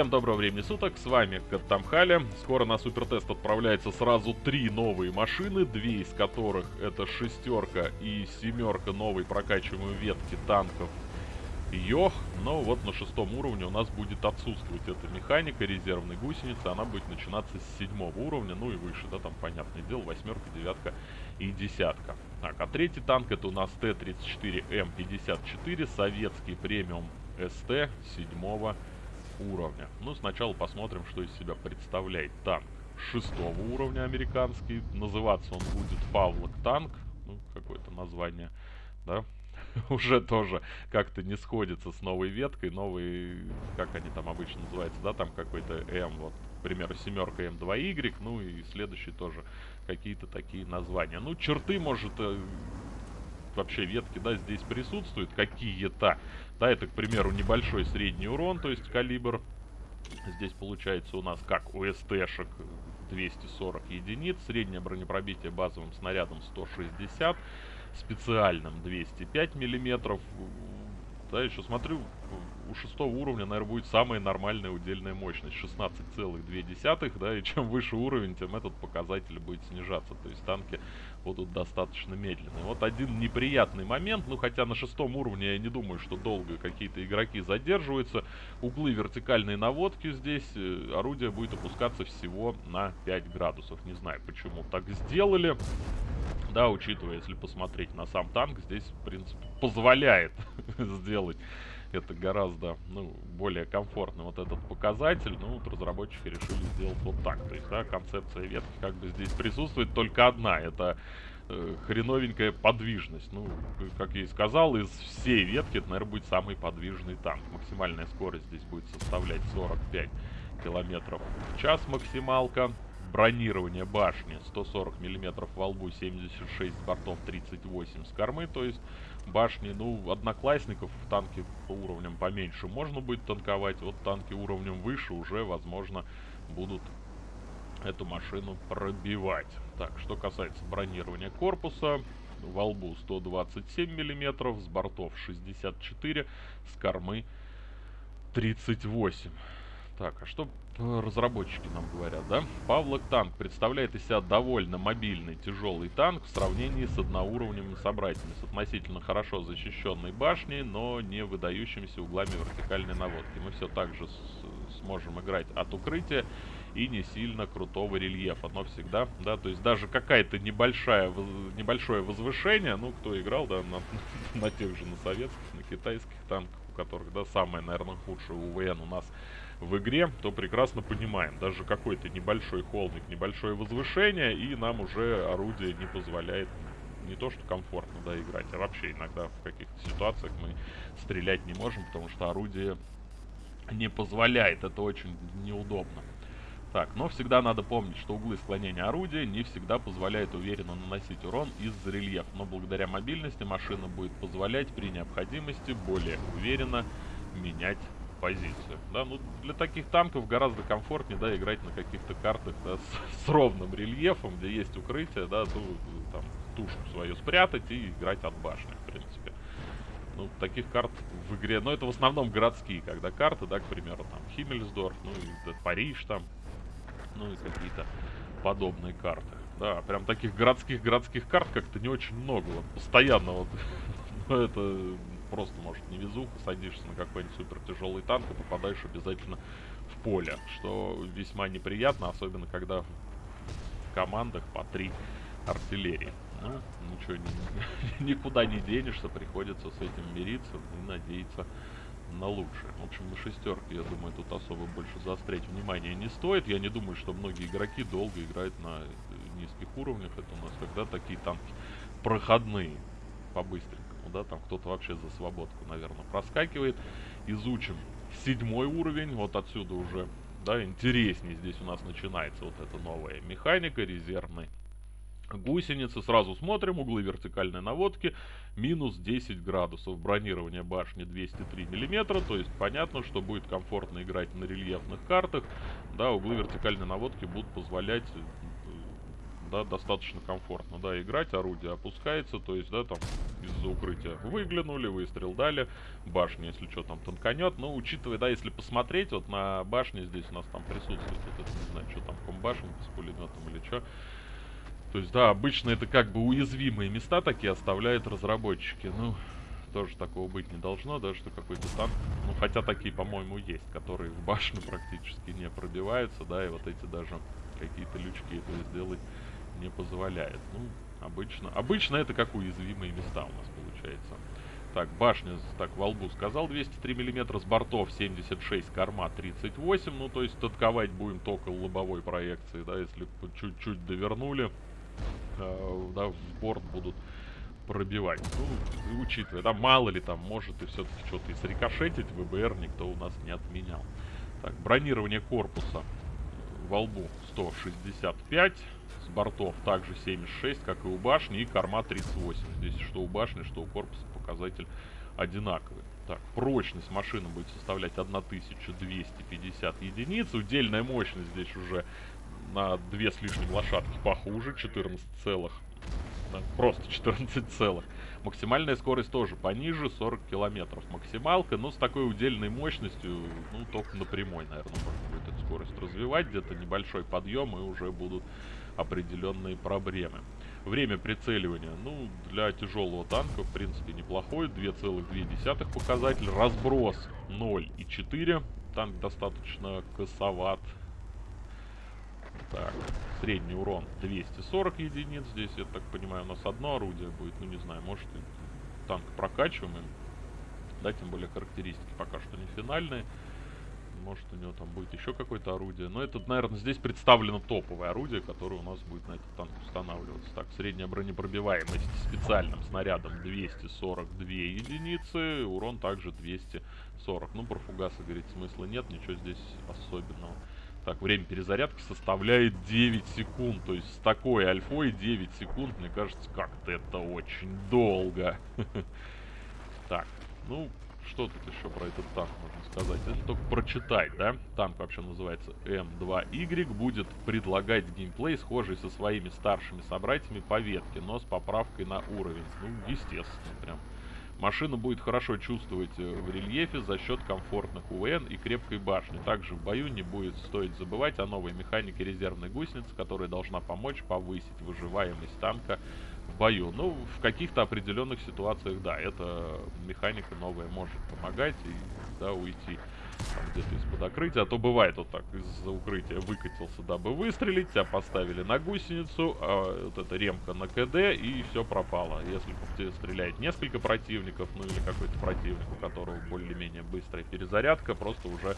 Всем доброго времени суток, с вами Каттамхали. Скоро на супертест отправляется сразу три новые машины, две из которых это шестерка и семерка новой прокачиваемой ветки танков Йох. Но вот на шестом уровне у нас будет отсутствовать эта механика резервной гусеницы, она будет начинаться с седьмого уровня, ну и выше, да, там понятное дело, восьмерка, девятка и десятка. Так, а третий танк это у нас Т-34М54, советский премиум СТ седьмого уровня. Ну, сначала посмотрим, что из себя представляет танк шестого уровня американский. Называться он будет Павлок танк. Ну, какое-то название, да, уже тоже как-то не сходится с новой веткой. Новый, как они там обычно называются, да, там какой-то М, вот, к примеру, семерка М2Y, ну и следующий тоже какие-то такие названия. Ну, черты, может, э, вообще ветки, да, здесь присутствуют какие-то. Да, это, к примеру, небольшой средний урон, то есть калибр. Здесь получается у нас, как у СТ-шек, 240 единиц. Среднее бронепробитие базовым снарядом 160. Специальным 205 миллиметров. Да, еще смотрю, у шестого уровня, наверное, будет самая нормальная удельная мощность. 16,2, да, и чем выше уровень, тем этот показатель будет снижаться. То есть танки будут достаточно медленные. Вот один неприятный момент, ну хотя на шестом уровне я не думаю, что долго какие-то игроки задерживаются. Углы вертикальной наводки здесь, э, орудие будет опускаться всего на 5 градусов. Не знаю, почему так сделали. Да, учитывая, если посмотреть на сам танк, здесь, в принципе, позволяет сделать это гораздо, ну, более комфортно вот этот показатель. Ну, вот разработчики решили сделать вот так. То есть, да, концепция ветки как бы здесь присутствует только одна. Это э, хреновенькая подвижность. Ну, как я и сказал, из всей ветки это, наверное, будет самый подвижный танк. Максимальная скорость здесь будет составлять 45 километров в час максималка бронирование башни. 140 миллиметров во лбу 76 с бортов 38 с кормы. То есть башни ну одноклассников в танке по уровням поменьше можно будет танковать. Вот танки уровнем выше уже возможно будут эту машину пробивать. Так что касается бронирования корпуса во лбу 127 миллиметров с бортов 64 с кормы 38 так, а что разработчики нам говорят, да? Павлок танк представляет из себя довольно мобильный тяжелый танк в сравнении с одноуровневыми собратьями, с относительно хорошо защищенной башней, но не выдающимися углами вертикальной наводки. Мы все так же сможем играть от укрытия и не сильно крутого рельефа, но всегда, да, то есть даже какая-то небольшая, небольшое возвышение, ну, кто играл, да, на, на тех же, на советских, на китайских танках, у которых, да, самое, наверное, худшее УВН у нас в игре, то прекрасно понимаем, даже какой-то небольшой холмик, небольшое возвышение, и нам уже орудие не позволяет не то что комфортно да, играть, а вообще иногда в каких-то ситуациях мы стрелять не можем, потому что орудие не позволяет, это очень неудобно. Так, но всегда надо помнить, что углы склонения орудия не всегда позволяют уверенно наносить урон из-за рельефа, но благодаря мобильности машина будет позволять при необходимости более уверенно менять позицию. Да, ну для таких танков гораздо комфортнее, да, играть на каких-то картах да, с, с ровным рельефом, где есть укрытие, да, ту, там, тушу свою спрятать и играть от башни, в принципе. Ну, таких карт в игре, ну, это в основном городские, когда карты, да, к примеру, там, Химмельсдорф, ну, и Париж там, ну, и какие-то подобные карты. Да, прям таких городских-городских карт как-то не очень много. Вот постоянно вот это просто, может, невезуха, садишься на какой-нибудь супер тяжелый танк и попадаешь обязательно в поле, что весьма неприятно, особенно когда в командах по три артиллерии. Ну, ничего, ни, никуда не денешься, приходится с этим мириться и надеяться на лучшее. В общем, на шестерке, я думаю, тут особо больше заострять внимание не стоит. Я не думаю, что многие игроки долго играют на низких уровнях. Это у нас когда такие танки проходные, побыстрее да, там кто-то вообще за свободку, наверное, проскакивает. Изучим седьмой уровень, вот отсюда уже, да, интереснее здесь у нас начинается вот эта новая механика, резервной гусеницы. Сразу смотрим, углы вертикальной наводки, минус 10 градусов, бронирование башни 203 миллиметра, то есть понятно, что будет комфортно играть на рельефных картах, да, углы вертикальной наводки будут позволять да, достаточно комфортно, да, играть, орудие опускается, то есть, да, там, из-за укрытия выглянули, выстрел дали, башня, если что, там тонканет, но учитывая, да, если посмотреть, вот на башне здесь у нас там присутствует, вот не знаю, что там, комбашенка с пулеметом или что, то есть, да, обычно это как бы уязвимые места такие оставляют разработчики, ну, тоже такого быть не должно, да, что какой-то танк, ну, хотя такие, по-моему, есть, которые в башню практически не пробиваются, да, и вот эти даже какие-то лючки это сделать не позволяет. Ну, обычно, обычно это как уязвимые места у нас получается. Так, башня, так, во лбу сказал, 203 миллиметра с бортов 76, корма 38, ну, то есть татковать будем только лобовой проекции, да, если чуть-чуть довернули, э, да, в борт будут пробивать. Ну, учитывая, да, мало ли там, может и все-таки что-то и срикошетить, ВБР никто у нас не отменял. Так, бронирование корпуса во лбу 165, с бортов также 76, как и у башни, и корма 38. Здесь что у башни, что у корпуса показатель одинаковый. Так, прочность машины будет составлять 1250 единиц. Удельная мощность здесь уже на 2 с лишним лошадки похуже, 14 целых да, просто 14 целых. Максимальная скорость тоже пониже, 40 километров максималка, но с такой удельной мощностью, ну, только на прямой, наверное, можно будет эту скорость развивать, где-то небольшой подъем, и уже будут определенные проблемы. Время прицеливания, ну, для тяжелого танка, в принципе, неплохой, 2,2 показатель, разброс 0,4, танк достаточно косоват, так, средний урон 240 единиц. Здесь, я так понимаю, у нас одно орудие будет. Ну, не знаю, может и танк прокачиваемый. Да, тем более характеристики пока что не финальные. Может у него там будет еще какое-то орудие. Но это, наверное, здесь представлено топовое орудие, которое у нас будет на этот танк устанавливаться. Так, средняя бронепробиваемость специальным снарядом 242 единицы. Урон также 240. Ну, про фугасы, говорить, смысла нет. Ничего здесь особенного. Так, время перезарядки составляет 9 секунд. То есть с такой альфой 9 секунд, мне кажется, как-то это очень долго. Так, ну, что тут еще про этот танк можно сказать? Это только прочитать, да? Танк вообще называется М2Y. Будет предлагать геймплей, схожий со своими старшими собратьями по ветке, но с поправкой на уровень. Ну, естественно, прям. Машина будет хорошо чувствовать э, в рельефе за счет комфортных УВН и крепкой башни. Также в бою не будет стоить забывать о новой механике резервной гусеницы, которая должна помочь повысить выживаемость танка в бою. Ну, в каких-то определенных ситуациях, да, эта механика новая может помогать и, да, уйти где-то из-под окрытия. А то бывает вот так, из-за укрытия выкатился, дабы выстрелить, тебя поставили на гусеницу, а вот эта ремка на КД, и все пропало. Если по тебе стреляет несколько противников, ну или какой-то противник, у которого более-менее быстрая перезарядка, просто уже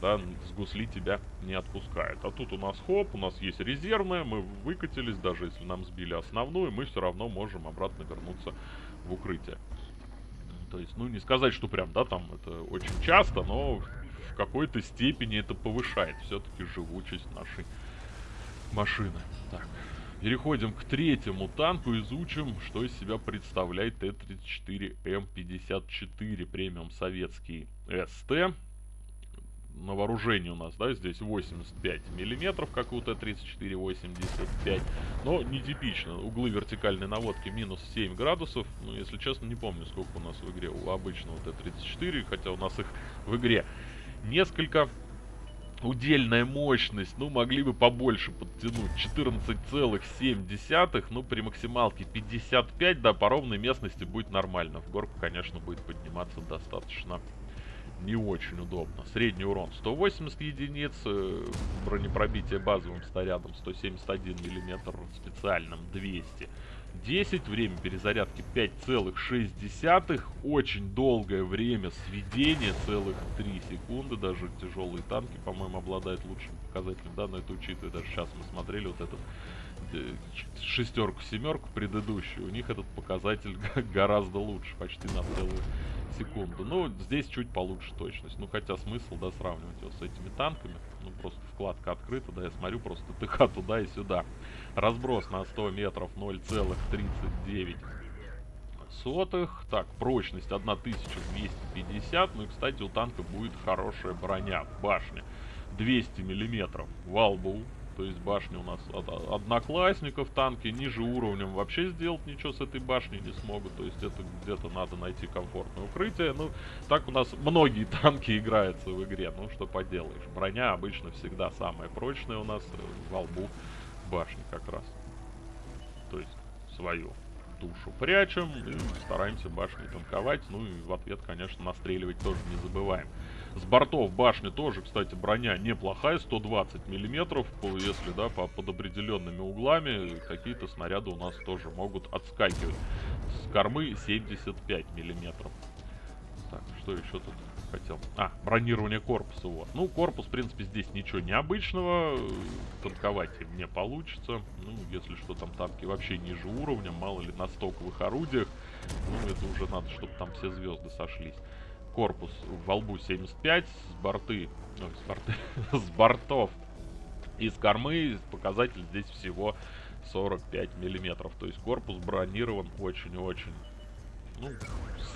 да, с гусли тебя не отпускает. А тут у нас хоп, у нас есть резервная, мы выкатились, даже если нам сбили основную, мы все равно можем обратно вернуться в укрытие. То есть, ну, не сказать, что прям, да, там это очень часто, но в какой-то степени это повышает все-таки живучесть нашей машины. Так, переходим к третьему танку, изучим, что из себя представляет Т-34М54 премиум советский СТ на вооружении у нас, да, здесь 85 миллиметров, как у Т-34 85, но нетипично. Углы вертикальной наводки минус 7 градусов, ну, если честно, не помню, сколько у нас в игре у обычного Т-34, хотя у нас их в игре несколько. Удельная мощность, ну, могли бы побольше подтянуть, 14,7, ну, при максималке 55, да, по ровной местности будет нормально. В горку, конечно, будет подниматься достаточно не очень удобно. Средний урон 180 единиц, э, бронепробитие базовым снарядом 171 миллиметр, специальным 200. 10, время перезарядки 5,6, очень долгое время сведения, целых 3 секунды, даже тяжелые танки, по-моему, обладают лучшим показателем, да, но это учитывая, даже сейчас мы смотрели вот этот э, шестерку, семерку предыдущую, у них этот показатель гораздо лучше, почти на целую секунду. Ну, здесь чуть получше точность. Ну, хотя смысл, да, сравнивать его с этими танками. Ну, просто вкладка открыта, да, я смотрю просто ТХ туда и сюда. Разброс на 100 метров 0,39 сотых. Так, прочность 1250. Ну и, кстати, у танка будет хорошая броня в башне. 200 миллиметров во лбу. То есть башни у нас от одноклассников, танки ниже уровнем вообще сделать ничего с этой башней не смогут. То есть это где-то надо найти комфортное укрытие. Ну, так у нас многие танки играются в игре. Ну, что поделаешь. Броня обычно всегда самая прочная у нас э, во лбу башни как раз. То есть свою душу прячем и стараемся башни танковать. Ну и в ответ, конечно, настреливать тоже не забываем. С бортов башни тоже, кстати, броня неплохая, 120 миллиметров. Если, да, по, под определенными углами какие-то снаряды у нас тоже могут отскакивать. С кормы 75 миллиметров. Так, что еще тут хотел? А, бронирование корпуса, вот. Ну, корпус, в принципе, здесь ничего необычного. Танковать им не получится. Ну, если что, там танки вообще ниже уровня, мало ли на стоковых орудиях. Ну, это уже надо, чтобы там все звезды сошлись. Корпус в лбу 75, с борты, ну, с борты, с бортов и с кормы показатель здесь всего 45 миллиметров. То есть корпус бронирован очень-очень ну,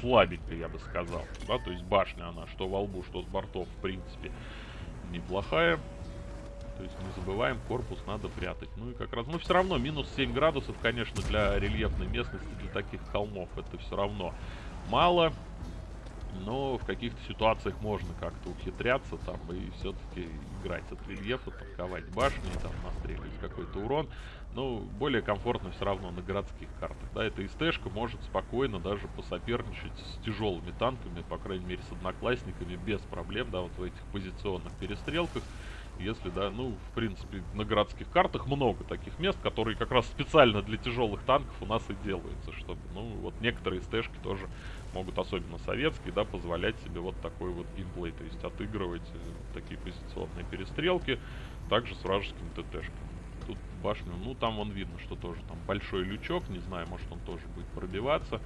слабенько, я бы сказал. Да, то есть башня она, что во лбу, что с бортов, в принципе, неплохая. То есть не забываем, корпус надо прятать. Ну и как раз, ну все равно, минус 7 градусов, конечно, для рельефной местности, для таких холмов, это все равно мало. Но в каких-то ситуациях можно как-то ухитряться там и все-таки играть от рельефа, танковать башни, там настреливать какой-то урон. Но более комфортно все равно на городских картах. Да, эта СТшка может спокойно даже посоперничать с тяжелыми танками, по крайней мере с одноклассниками, без проблем, да, вот в этих позиционных перестрелках. Если, да, ну, в принципе, на городских картах много таких мест, которые как раз специально для тяжелых танков у нас и делаются, чтобы, ну, вот некоторые стэшки тоже могут, особенно советские, да, позволять себе вот такой вот геймплей, то есть отыгрывать э, такие позиционные перестрелки, также с вражескими ТТшками. Тут башню, ну, там вон видно, что тоже там большой лючок, не знаю, может он тоже будет пробиваться.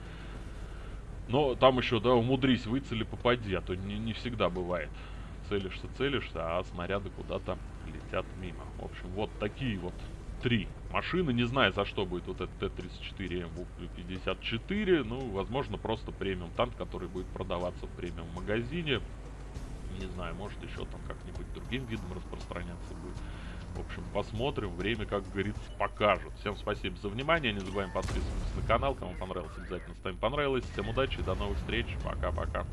Но там еще, да, умудрись выцели попади, а то не, не всегда бывает целишься, целишься, а снаряды куда-то летят мимо. В общем, вот такие вот три машины. Не знаю, за что будет вот этот Т-34 МВ-54. Ну, возможно, просто премиум танк, который будет продаваться в премиум магазине. Не знаю, может еще там как-нибудь другим видом распространяться будет. В общем, посмотрим. Время, как говорится, покажет. Всем спасибо за внимание. Не забываем подписываться на канал. Кому понравилось, обязательно ставим понравилось. Всем удачи, до новых встреч. Пока-пока.